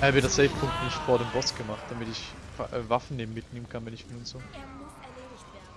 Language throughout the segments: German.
Er wird das Save-Punkt nicht vor dem Boss gemacht, damit ich äh, Waffen mitnehmen kann, wenn ich will und so. Er muss erledigt werden.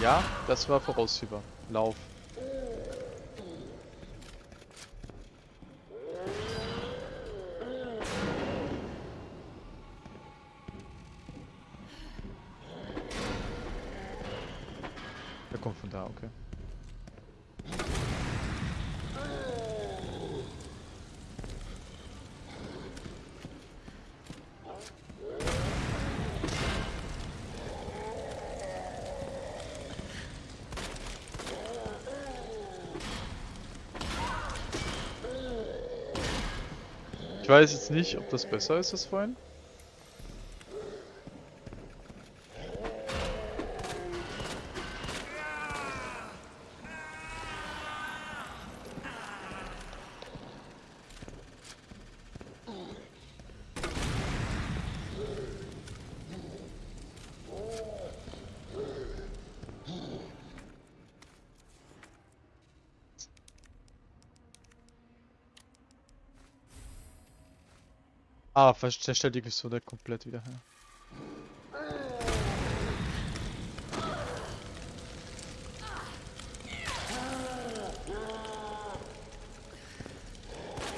Ja, das war voraussehbar. Lauf. Der kommt von da, okay. Weiß jetzt nicht, ob das besser ist als vorhin. Ah, verständigt so der komplett wieder her.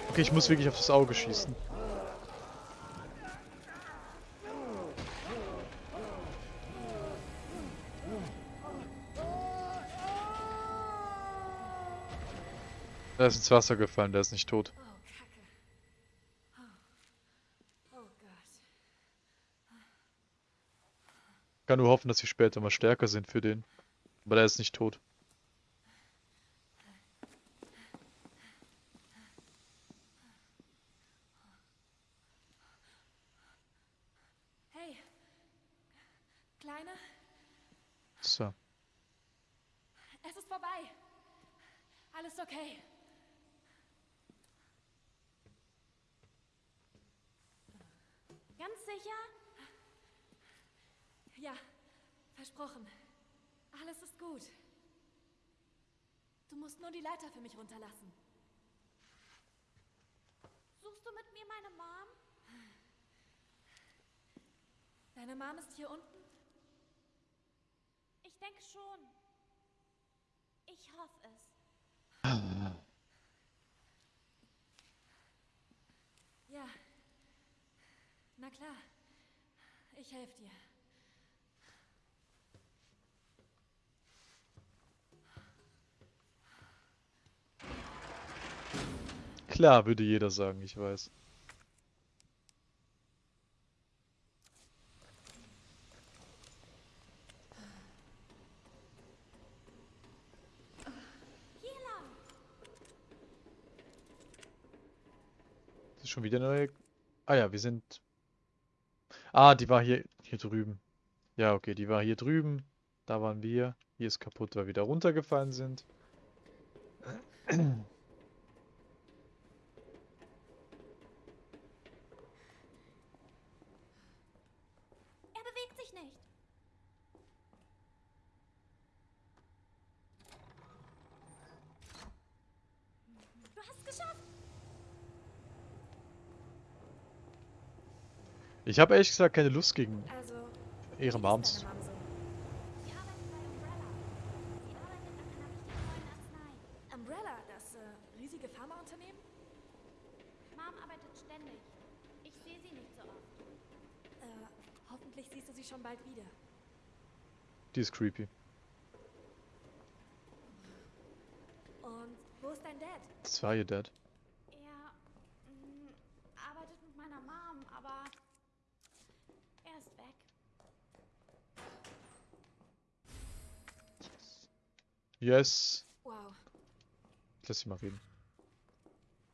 Okay, ich muss wirklich auf das Auge schießen. Der ist ins Wasser gefallen, der ist nicht tot. Oh, Kacke. Oh. oh Gott. Kann nur hoffen, dass sie später mal stärker sind für den. Aber der ist nicht tot. Hey. Kleine, So. es ist vorbei. Alles okay. Ganz sicher? Ja, versprochen. Alles ist gut. Du musst nur die Leiter für mich runterlassen. Suchst du mit mir meine Mom? Deine Mom ist hier unten? Ich denke schon. Ich hoffe es. Ja. Na klar. Ich helfe dir. Klar, würde jeder sagen, ich weiß. Das ist schon wieder eine neue. Ah ja, wir sind. Ah, die war hier, hier drüben. Ja, okay, die war hier drüben. Da waren wir. Hier ist kaputt, weil wir da runtergefallen sind. Er bewegt sich nicht. Du hast es geschafft. Ich habe ehrlich gesagt keine Lust gegen Also, ihre wie Moms. ist deine Mom so? Sie arbeitet bei Umbrella. Sie arbeitet an einer richtig neuen Arznei. Umbrella, das äh, riesige Pharmaunternehmen? Mom arbeitet ständig. Ich sehe sie nicht so oft. Äh, hoffentlich siehst du sie schon bald wieder. Die ist creepy. Und wo ist dein Dad? Das war ihr Dad. Er mm, arbeitet mit meiner Mom, aber er ist weg. Yes. Wow. Ich lass sie mal reden.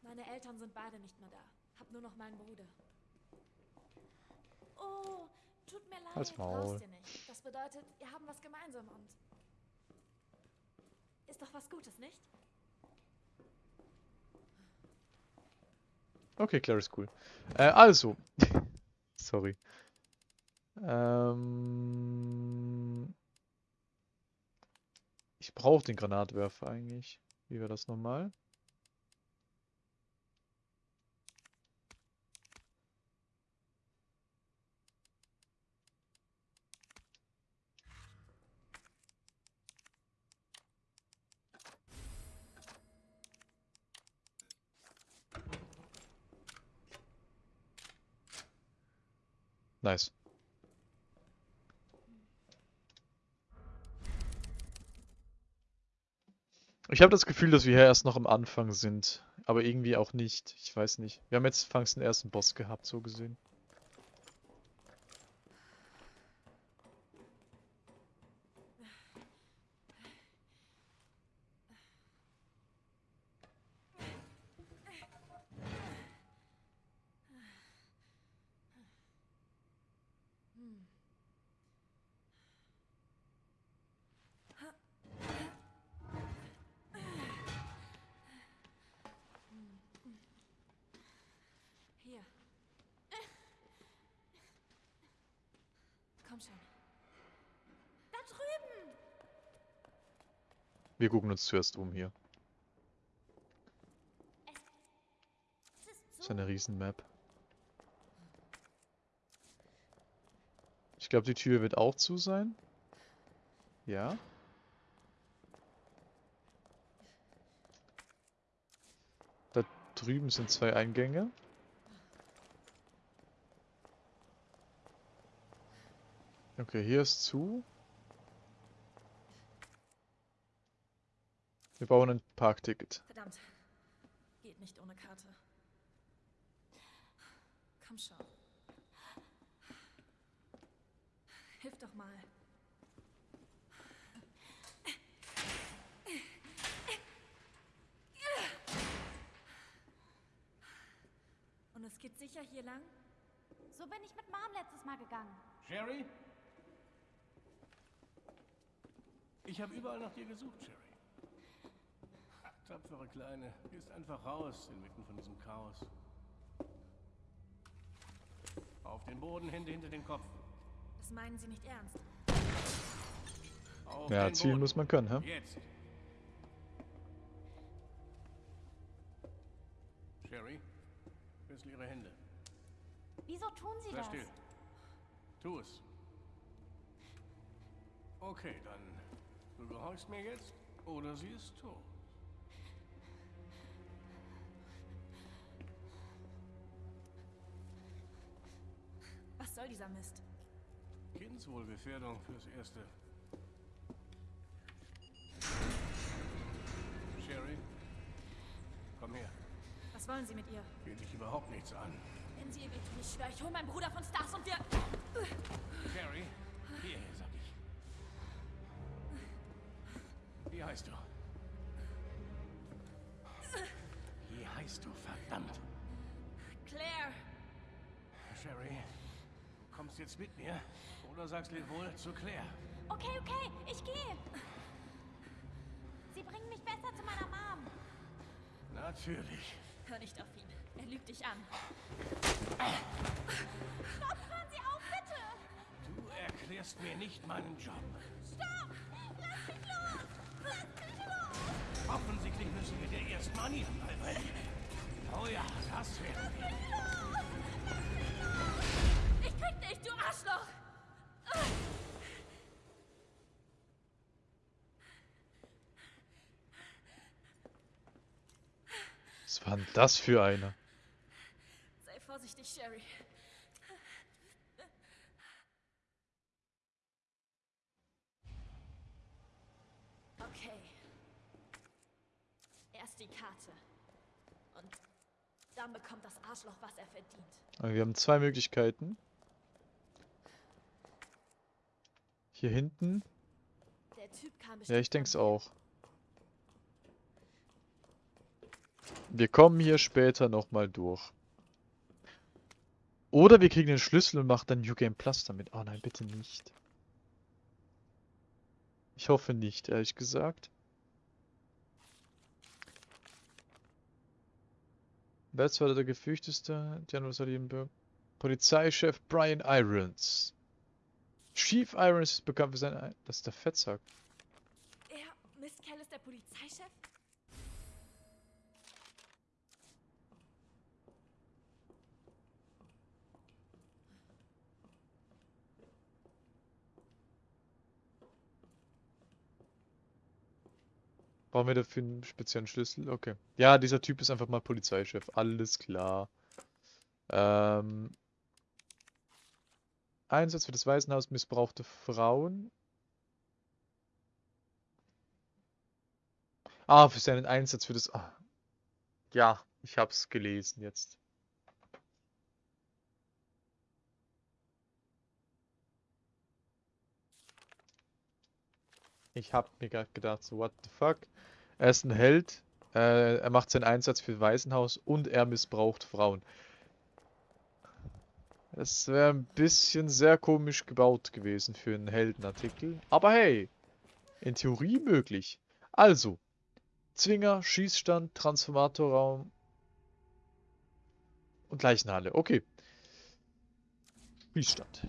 Meine Eltern sind beide nicht mehr da. Hab nur noch meinen Bruder. Oh, tut mir leid. Halt's Maul. Brauchst ihr nicht. Das bedeutet, wir haben was gemeinsam und... Ist doch was Gutes, nicht? Okay, Claire ist cool. Äh, also. Sorry. Ähm, brauche den Granatwerfer eigentlich. Wie wäre das nochmal? Nice. Ich habe das Gefühl, dass wir hier erst noch am Anfang sind. Aber irgendwie auch nicht. Ich weiß nicht. Wir haben jetzt fangs den ersten Boss gehabt, so gesehen. Hier. Komm schon. Da drüben! Wir gucken uns zuerst um hier. So. eine Riesenmap. Ich glaube, die Tür wird auch zu sein. Ja. Da drüben sind zwei Eingänge. Okay, hier ist zu. Wir bauen ein Parkticket. Verdammt. Geht nicht ohne Karte. Komm schon. Hilf doch mal. Und es geht sicher hier lang? So bin ich mit Mom letztes Mal gegangen. Sherry? Ich habe überall nach dir gesucht, Sherry. Ach, tapfere Kleine, gehst einfach raus inmitten von diesem Chaos. Auf den Boden, Hände hinter den Kopf. Das meinen Sie nicht ernst. Auf Ja, den zielen Boden. muss man können, hä? Jetzt. Sherry, wechsel ihre Hände. Wieso tun Sie Sei das? still. Tu es. Okay, dann. Du gehorchst mir jetzt oder sie ist tot. Was soll dieser Mist? Kindswohlgefährdung fürs Erste. Sherry, komm her. Was wollen Sie mit ihr? Geht dich überhaupt nichts an. Wenn Sie ihr wehtun, ich schwöre, ich hole meinen Bruder von Stars und wir... Sherry, hierher, Wie heißt du? Wie heißt du, verdammt? Claire! Sherry, kommst jetzt mit mir? Oder sagst wohl zu Claire? Okay, okay, ich gehe. Sie bringen mich besser zu meiner Mom. Natürlich. Hör nicht auf ihn. Er lügt dich an. Stopp, hören Sie auf, bitte. Du erklärst mir nicht meinen Job. Stopp. Los. Offensichtlich müssen wir dir erst Manieren beibringen. Oh ja, das werden wir. Ich krieg dich, du Arschloch! Was war denn das für eine? Sei vorsichtig, Sherry. Dann bekommt das Arschloch, was er verdient. Aber wir haben zwei Möglichkeiten. Hier hinten. ja, ich denke es auch. Wir kommen hier später nochmal durch. Oder wir kriegen den Schlüssel und machen dann New Game Plus damit. Oh nein, bitte nicht. Ich hoffe nicht, ehrlich gesagt. Wer war der gefürchteste? General Salienberg. Polizeichef Brian Irons. Chief Irons ist bekannt für seine... Das ist der Fettsack. Er, Miss Kell ist der Polizeichef? Brauchen wir dafür einen speziellen Schlüssel? Okay. Ja, dieser Typ ist einfach mal Polizeichef. Alles klar. Ähm... Einsatz für das Waisenhaus missbrauchte Frauen. Ah, für seinen Einsatz für das... Ah. Ja, ich hab's gelesen jetzt. Ich hab mir gerade gedacht, so what the fuck. Er ist ein Held, äh, er macht seinen Einsatz für Waisenhaus und er missbraucht Frauen. Das wäre ein bisschen sehr komisch gebaut gewesen für einen Heldenartikel. Aber hey, in Theorie möglich. Also, Zwinger, Schießstand, Transformatorraum und Leichenhalle. Okay. Schießstand.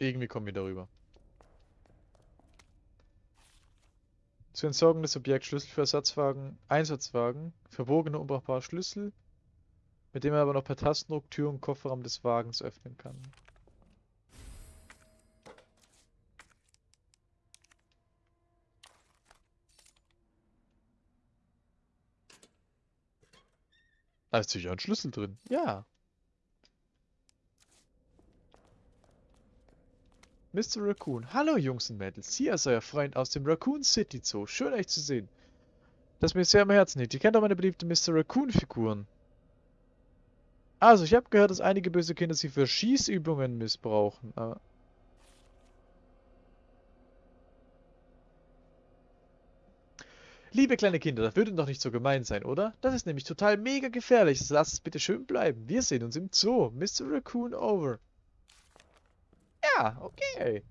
Irgendwie kommen wir darüber. Zur Entsorgung des Objekts Schlüssel für Ersatzwagen, Einsatzwagen, verbogene unbrauchbare Schlüssel, mit dem er aber noch per Tastendruck Tür und Kofferraum des Wagens öffnen kann. Da ist sicher ein Schlüssel drin. Ja. Mr. Raccoon. Hallo Jungs und Mädels, hier ist euer Freund aus dem Raccoon City Zoo. Schön euch zu sehen. Das mir sehr am Herzen liegt. Ihr kennt doch meine beliebten Mr. Raccoon Figuren. Also, ich habe gehört, dass einige böse Kinder sie für Schießübungen missbrauchen. Aber Liebe kleine Kinder, das würde doch nicht so gemein sein, oder? Das ist nämlich total mega gefährlich. Lasst es bitte schön bleiben. Wir sehen uns im Zoo. Mr. Raccoon over. Ja, okay.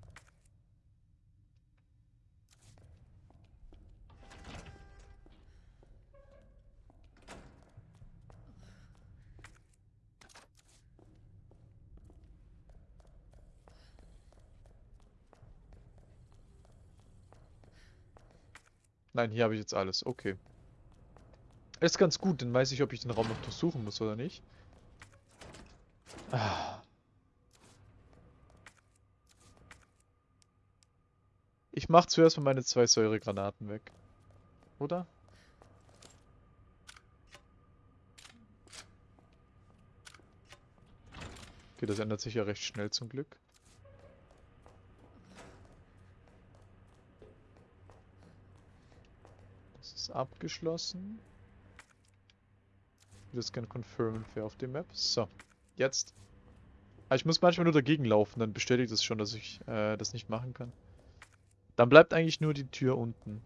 Nein, hier habe ich jetzt alles. Okay. Ist ganz gut, dann weiß ich, ob ich den Raum noch durchsuchen muss oder nicht. Ah. Ich mach zuerst mal meine zwei Säuregranaten weg. Oder? Okay, das ändert sich ja recht schnell zum Glück. Das ist abgeschlossen. Das gerne confirmen für auf dem Map. So, jetzt. Ah, ich muss manchmal nur dagegen laufen, dann bestätigt es das schon, dass ich äh, das nicht machen kann. Dann bleibt eigentlich nur die Tür unten.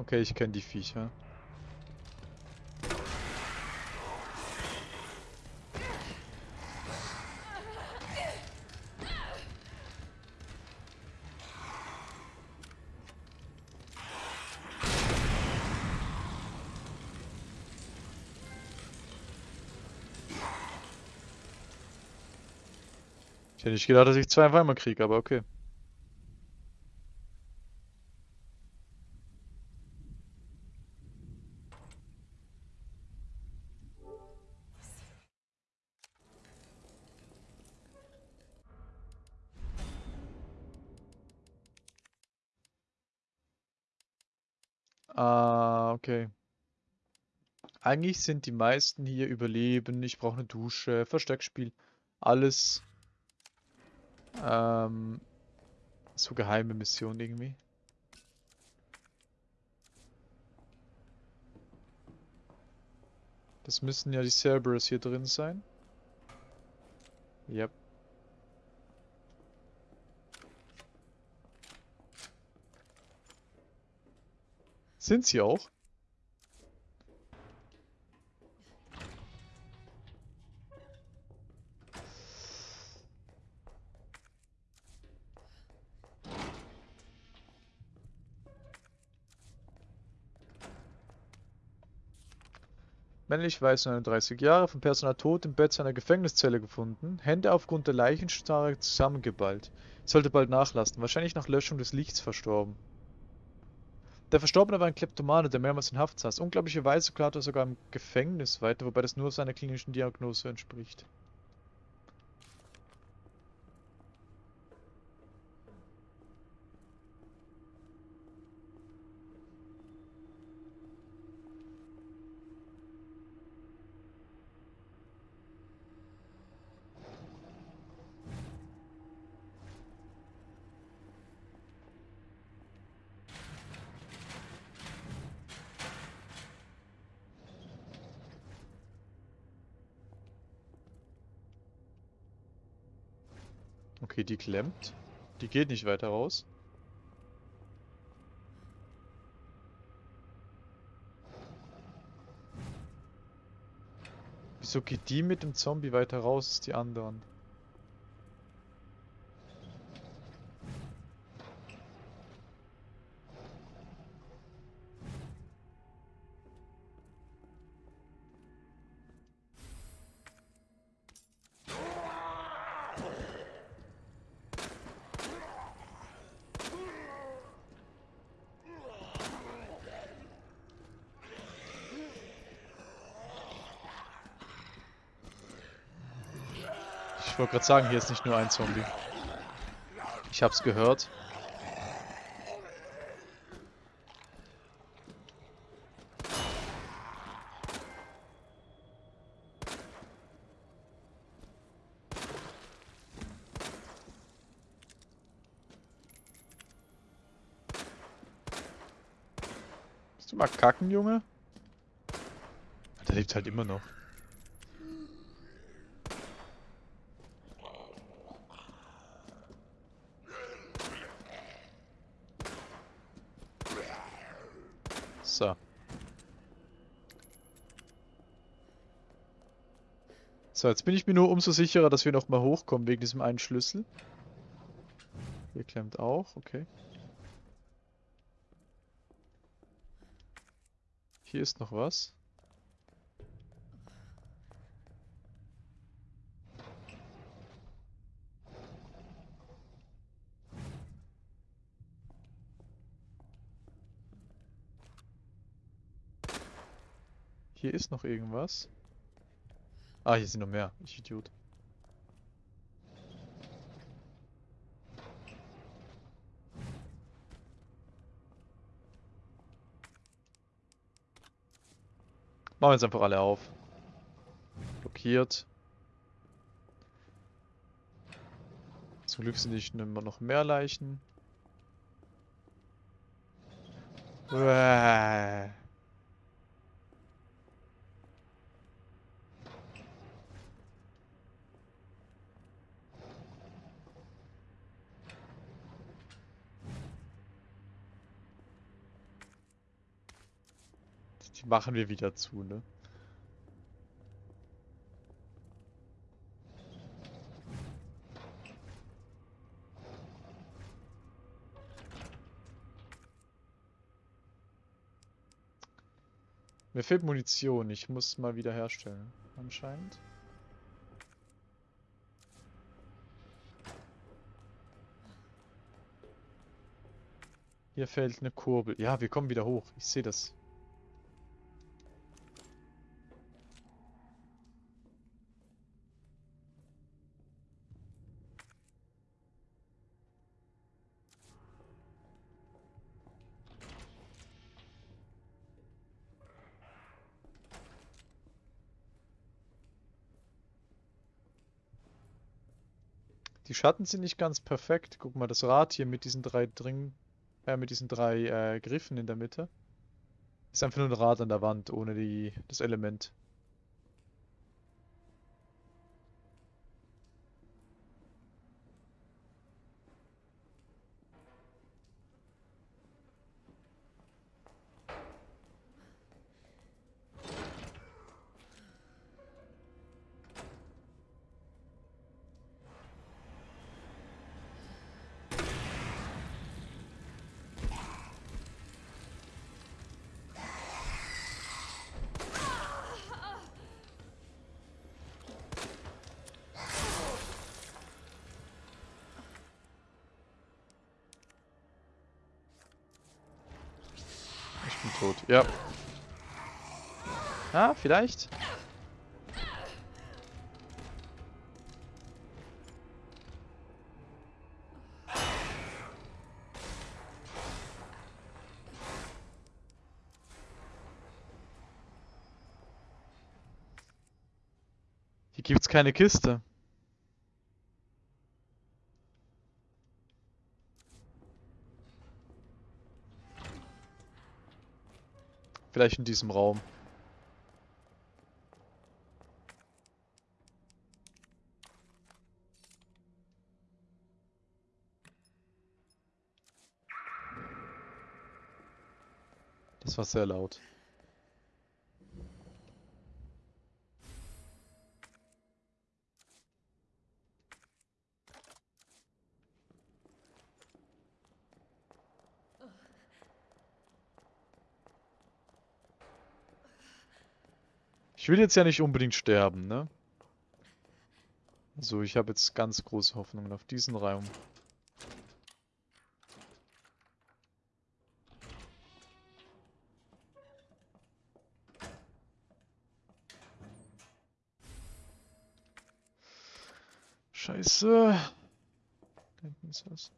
Okay, ich kenne die Viecher. Ich hätte nicht gedacht, dass ich zwei auf einmal kriege, aber okay. Ah, okay. Eigentlich sind die meisten hier Überleben, ich brauche eine Dusche, Versteckspiel, alles ähm, so geheime Missionen irgendwie. Das müssen ja die Cerberus hier drin sein. Yep. Sind sie auch? Männlich weiß 39 Jahre, vom Personal tot im Bett seiner Gefängniszelle gefunden, Hände aufgrund der Leichenstarre zusammengeballt. Sollte bald nachlassen, wahrscheinlich nach Löschung des Lichts verstorben. Der Verstorbene war ein Kleptomane, der mehrmals in Haft saß. Unglaublicherweise klarte er sogar im Gefängnis weiter, wobei das nur seiner klinischen Diagnose entspricht. Okay, die klemmt. Die geht nicht weiter raus. Wieso geht die mit dem Zombie weiter raus als die anderen? Wollte gerade sagen, hier ist nicht nur ein Zombie. Ich hab's gehört. Bist du mal kacken, Junge? Der lebt halt immer noch. So. So, jetzt bin ich mir nur umso sicherer, dass wir nochmal hochkommen wegen diesem einen Schlüssel. Hier klemmt auch, okay. Hier ist noch was. Hier ist noch irgendwas. Ah, hier sind noch mehr. Ich Idiot. Machen wir jetzt einfach alle auf. Blockiert. Zum Glück sind nicht immer noch mehr Leichen. Uäh. Die machen wir wieder zu, ne? Mir fehlt Munition, ich muss mal wieder herstellen, anscheinend. Hier fällt eine Kurbel. Ja, wir kommen wieder hoch. Ich sehe das. Schatten sind nicht ganz perfekt. Guck mal, das Rad hier mit diesen drei Dring, äh, mit diesen drei äh, Griffen in der Mitte. Ist einfach nur ein Rad an der Wand, ohne die, das Element. Bin tot. Ja. Ah, vielleicht? Hier gibt's keine Kiste. Vielleicht in diesem Raum. Das war sehr laut. Will jetzt ja nicht unbedingt sterben, ne? Also ich habe jetzt ganz große Hoffnungen auf diesen Raum. Scheiße. Da hinten ist was.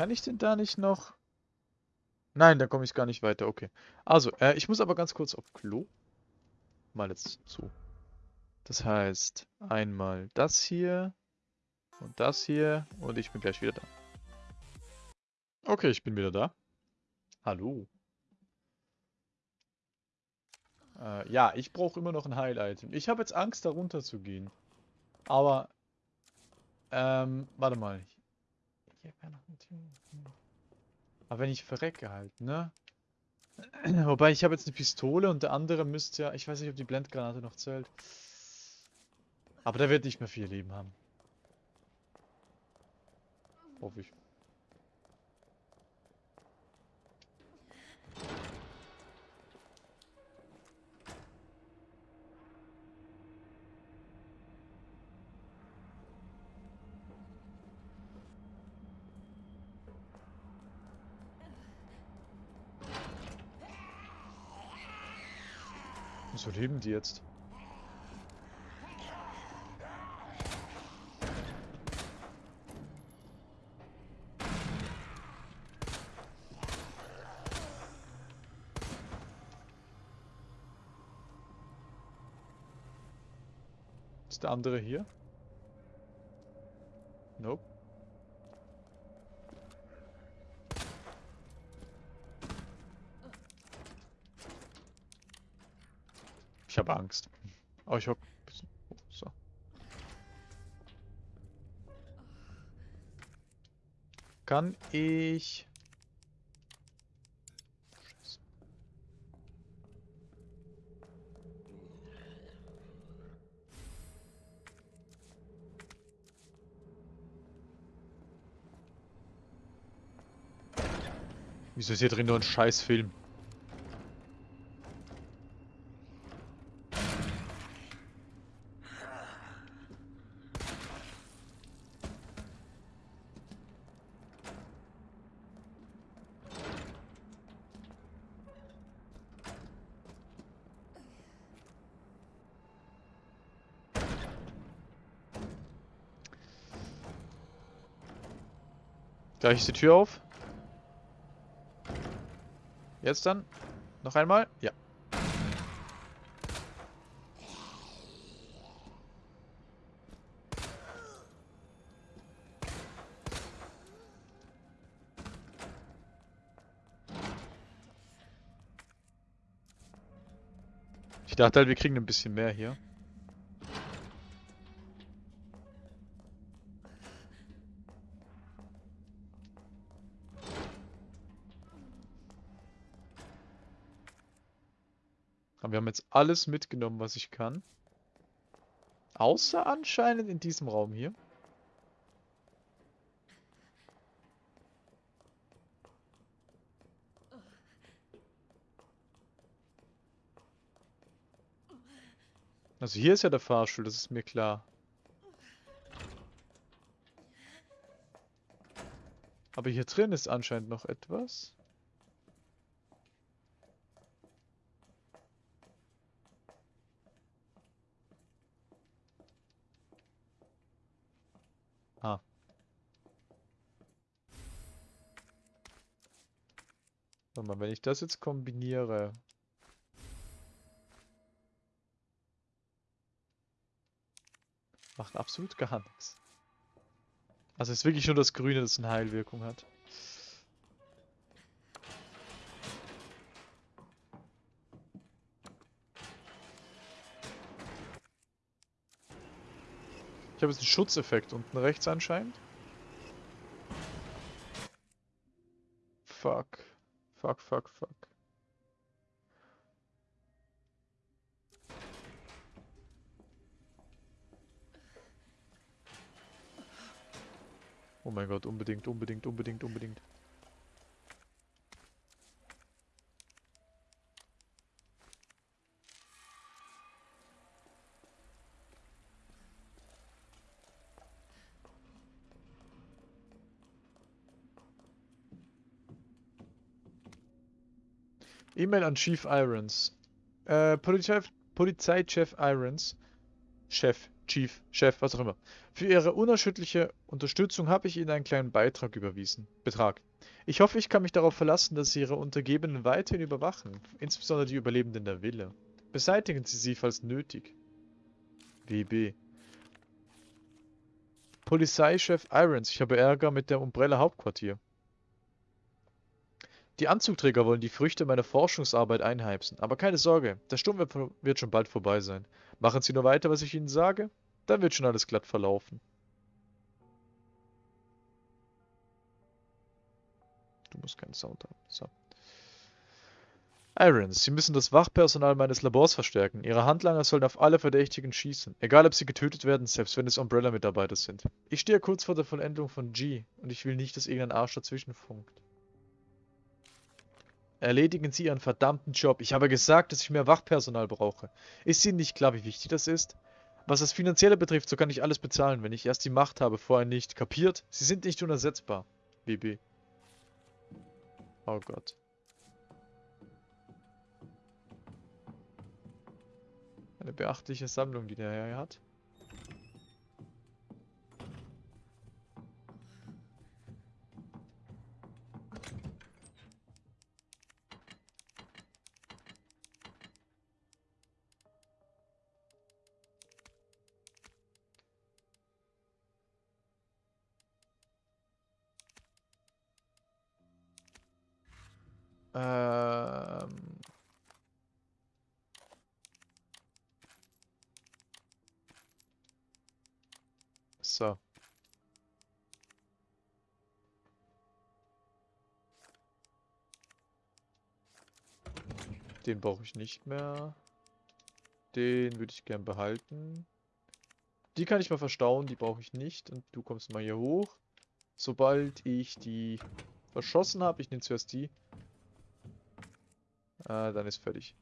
Kann ich denn da nicht noch... Nein, da komme ich gar nicht weiter. Okay. Also, äh, ich muss aber ganz kurz auf Klo. Mal jetzt so. Das heißt, einmal das hier und das hier und ich bin gleich wieder da. Okay, ich bin wieder da. Hallo. Äh, ja, ich brauche immer noch ein Heil-Item. Ich habe jetzt Angst, da runter zu gehen. Aber, ähm, warte mal. Aber wenn ich verrecke halt, ne? Wobei, ich habe jetzt eine Pistole und der andere müsste ja... Ich weiß nicht, ob die Blendgranate noch zählt. Aber der wird nicht mehr viel Leben haben. Hoffe ich. Leben die jetzt? Ist der andere hier? Nope. Ich habe Angst. Aber ich habe. Oh, so. Kann ich. Wieso ist hier drin nur ein Scheißfilm? Gleich ist die Tür auf. Jetzt dann. Noch einmal. Ja. Ich dachte halt, wir kriegen ein bisschen mehr hier. Jetzt alles mitgenommen, was ich kann. Außer anscheinend in diesem Raum hier. Also hier ist ja der Fahrstuhl, das ist mir klar. Aber hier drin ist anscheinend noch etwas. Warte mal, wenn ich das jetzt kombiniere. Macht absolut gar nichts. Also ist wirklich nur das Grüne, das eine Heilwirkung hat. Ich habe jetzt einen Schutzeffekt unten rechts anscheinend. Fuck. Fuck, fuck, fuck. Oh mein Gott, unbedingt, unbedingt, unbedingt, unbedingt. E-Mail an Chief Irons. Äh, Polizei, Polizeichef Irons. Chef, Chief, Chef, was auch immer. Für Ihre unerschütterliche Unterstützung habe ich Ihnen einen kleinen Beitrag überwiesen. Betrag. Ich hoffe, ich kann mich darauf verlassen, dass Sie Ihre Untergebenen weiterhin überwachen, insbesondere die Überlebenden der Villa. Beseitigen Sie sie, falls nötig. WB. Polizeichef Irons, ich habe Ärger mit der Umbrella Hauptquartier. Die Anzugträger wollen die Früchte meiner Forschungsarbeit einheimsen, aber keine Sorge, der Sturm wird, schon bald vorbei sein. Machen Sie nur weiter, was ich Ihnen sage, dann wird schon alles glatt verlaufen. Du musst keinen Sound haben. So. Irons, Sie müssen das Wachpersonal meines Labors verstärken. Ihre Handlanger sollen auf alle Verdächtigen schießen. Egal, ob sie getötet werden, selbst wenn es Umbrella-Mitarbeiter sind. Ich stehe kurz vor der Vollendung von G und ich will nicht, dass irgendein Arsch dazwischen funkt. Erledigen Sie Ihren verdammten Job. Ich habe gesagt, dass ich mehr Wachpersonal brauche. Ist Ihnen nicht klar, wie wichtig das ist? Was das Finanzielle betrifft, so kann ich alles bezahlen, wenn ich erst die Macht habe, vorher nicht. Kapiert? Sie sind nicht unersetzbar. BB. Oh Gott. Eine beachtliche Sammlung, die der Herr hat. Ähm. So. Den brauche ich nicht mehr. Den würde ich gern behalten. Die kann ich mal verstauen, die brauche ich nicht. Und du kommst mal hier hoch. Sobald ich die verschossen habe, ich nehme zuerst die, Ah, dann ist fertig.